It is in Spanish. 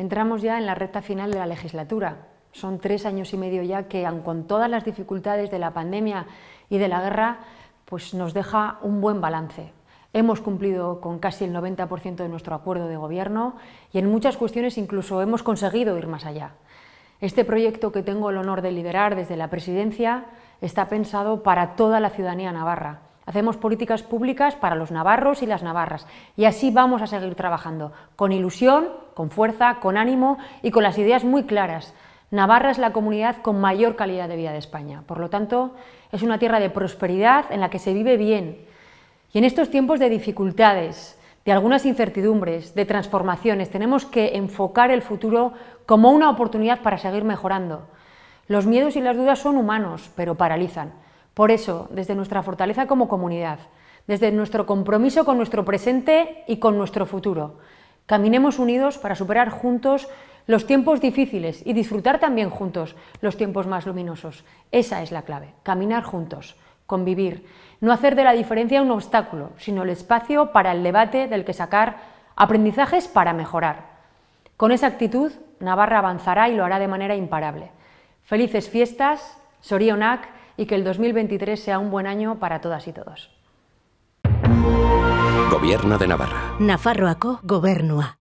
Entramos ya en la recta final de la legislatura. Son tres años y medio ya que, aun con todas las dificultades de la pandemia y de la guerra, pues nos deja un buen balance. Hemos cumplido con casi el 90% de nuestro acuerdo de gobierno y en muchas cuestiones incluso hemos conseguido ir más allá. Este proyecto que tengo el honor de liderar desde la presidencia está pensado para toda la ciudadanía navarra. Hacemos políticas públicas para los navarros y las navarras y así vamos a seguir trabajando, con ilusión, con fuerza, con ánimo y con las ideas muy claras. Navarra es la comunidad con mayor calidad de vida de España, por lo tanto es una tierra de prosperidad en la que se vive bien, y en estos tiempos de dificultades, de algunas incertidumbres, de transformaciones, tenemos que enfocar el futuro como una oportunidad para seguir mejorando. Los miedos y las dudas son humanos, pero paralizan. Por eso, desde nuestra fortaleza como comunidad, desde nuestro compromiso con nuestro presente y con nuestro futuro, caminemos unidos para superar juntos los tiempos difíciles y disfrutar también juntos los tiempos más luminosos. Esa es la clave, caminar juntos convivir, no hacer de la diferencia un obstáculo, sino el espacio para el debate del que sacar aprendizajes para mejorar. Con esa actitud, Navarra avanzará y lo hará de manera imparable. Felices fiestas, Sorionak, y que el 2023 sea un buen año para todas y todos. Gobierno de Navarra. Nafarroako gobernua.